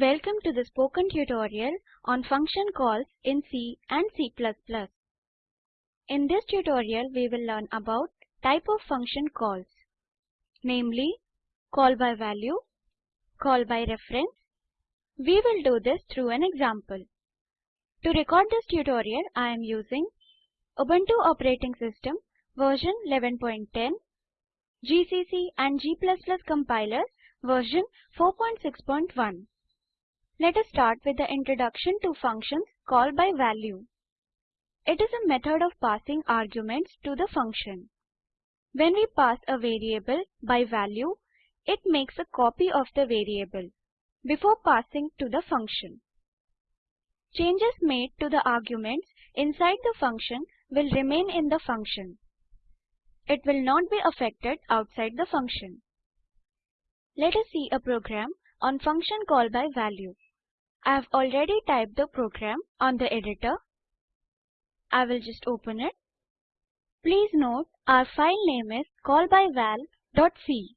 Welcome to the spoken tutorial on function calls in C and C++. In this tutorial we will learn about type of function calls, namely call by value, call by reference. We will do this through an example. To record this tutorial I am using Ubuntu operating system version 11.10, GCC and G++ compilers version 4.6.1. Let us start with the introduction to functions call by value. It is a method of passing arguments to the function. When we pass a variable by value, it makes a copy of the variable before passing to the function. Changes made to the arguments inside the function will remain in the function. It will not be affected outside the function. Let us see a program on function call by value. I have already typed the program on the editor. I will just open it. Please note our file name is callbyval.c.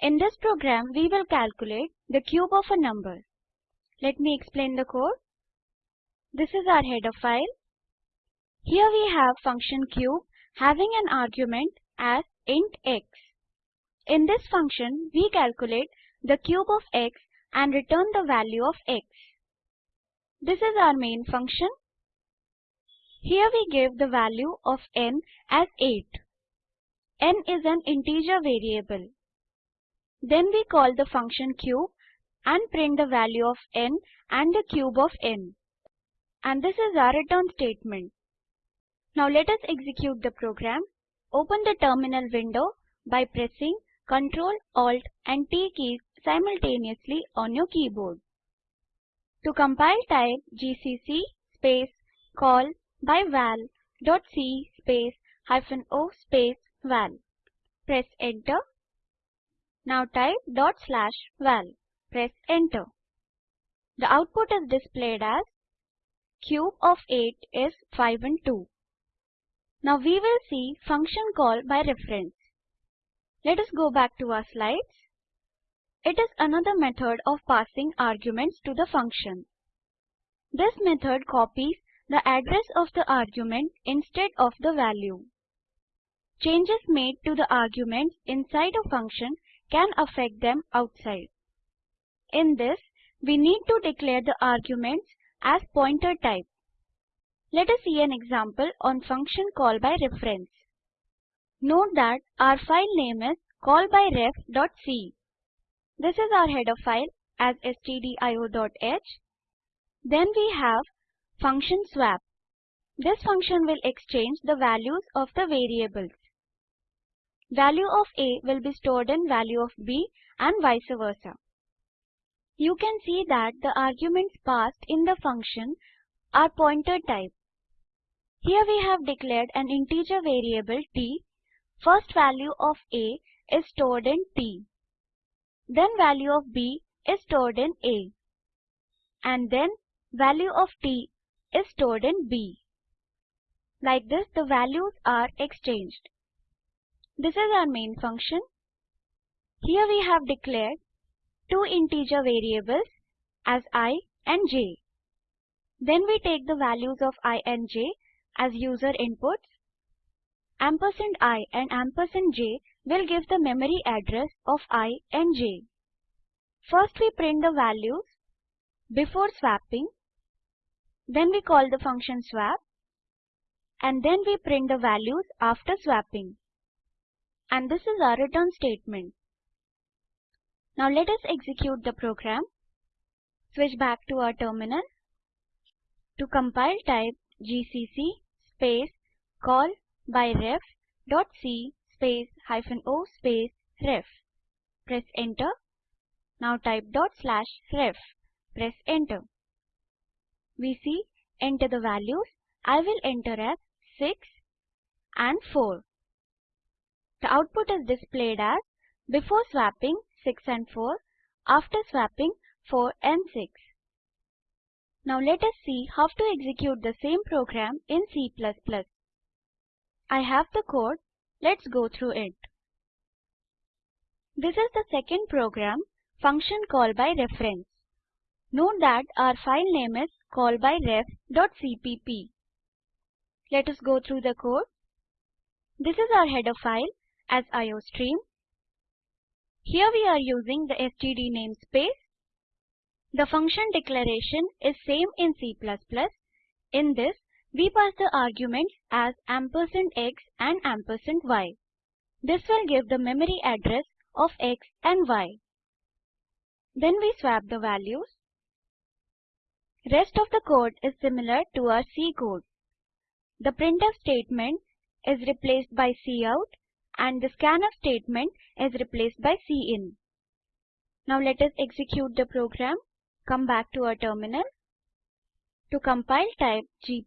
In this program we will calculate the cube of a number. Let me explain the code. This is our header file. Here we have function cube having an argument as int x. In this function we calculate the cube of x and return the value of x. This is our main function. Here we give the value of n as 8. n is an integer variable. Then we call the function cube and print the value of n and the cube of n. And this is our return statement. Now let us execute the program. Open the terminal window by pressing Ctrl, Alt and T keys simultaneously on your keyboard. To compile type gcc space call by val dot c space hyphen o space val. Press enter. Now type dot slash val. Press enter. The output is displayed as cube of 8 is 5 and 2. Now we will see function call by reference. Let us go back to our slides. It is another method of passing arguments to the function. This method copies the address of the argument instead of the value. Changes made to the arguments inside a function can affect them outside. In this, we need to declare the arguments as pointer type. Let us see an example on function call by reference. Note that our file name is callbyref.c. This is our header file as stdio.h. Then we have function swap. This function will exchange the values of the variables. Value of a will be stored in value of b and vice versa. You can see that the arguments passed in the function are pointer type. Here we have declared an integer variable t. First value of a is stored in t. Then value of b is stored in a. And then value of t is stored in b. Like this the values are exchanged. This is our main function. Here we have declared two integer variables as i and j. Then we take the values of i and j as user inputs. Ampersand i and ampersand j will give the memory address of i and j. First we print the values before swapping. Then we call the function swap. And then we print the values after swapping. And this is our return statement. Now let us execute the program. Switch back to our terminal. To compile type gcc space call by ref dot c space hyphen o space ref. Press enter. Now type dot slash ref. Press enter. We see enter the values. I will enter as 6 and 4. The output is displayed as before swapping 6 and 4, after swapping 4 and 6. Now let us see how to execute the same program in C++. I have the code. Let's go through it. This is the second program, function call by reference. Note that our file name is callbyref.cpp. Let us go through the code. This is our header file as iostream. Here we are using the std namespace. The function declaration is same in C++. In this, we pass the arguments as ampersand x and ampersand y. This will give the memory address of x and y. Then we swap the values. Rest of the code is similar to our C code. The printf statement is replaced by cout and the scanf statement is replaced by cin. Now let us execute the program. Come back to our terminal. To compile type g++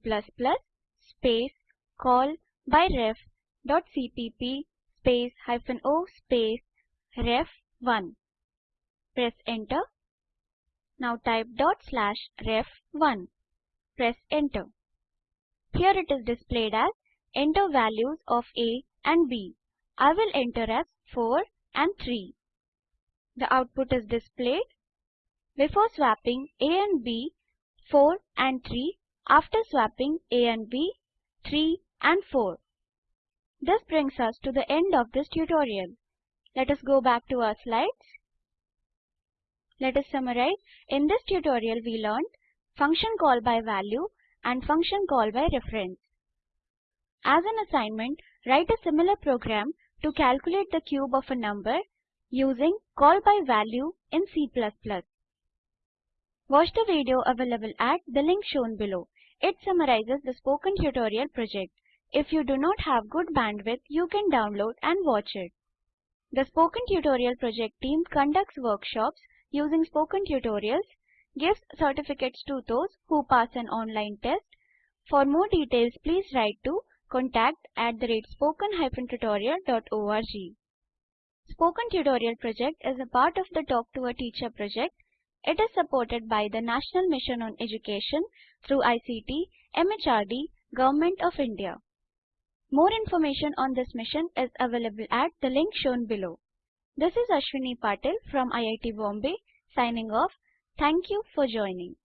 space call by ref dot cpp space hyphen o space ref1. Press enter. Now type dot slash ref1. Press enter. Here it is displayed as enter values of a and b. I will enter as 4 and 3. The output is displayed. Before swapping a and b, 4 and 3. After swapping a and b, 3 and 4. This brings us to the end of this tutorial. Let us go back to our slides. Let us summarize. In this tutorial we learned function call by value and function call by reference. As an assignment, write a similar program to calculate the cube of a number using call by value in C++. Watch the video available at the link shown below. It summarizes the spoken tutorial project. If you do not have good bandwidth, you can download and watch it. The Spoken Tutorial project team conducts workshops using spoken tutorials, gives certificates to those who pass an online test. For more details, please write to contact at the rate spoken-tutorial.org. Spoken Tutorial project is a part of the Talk to a Teacher project. It is supported by the National Mission on Education through ICT, MHRD, Government of India. More information on this mission is available at the link shown below. This is Ashwini Patil from IIT Bombay signing off. Thank you for joining.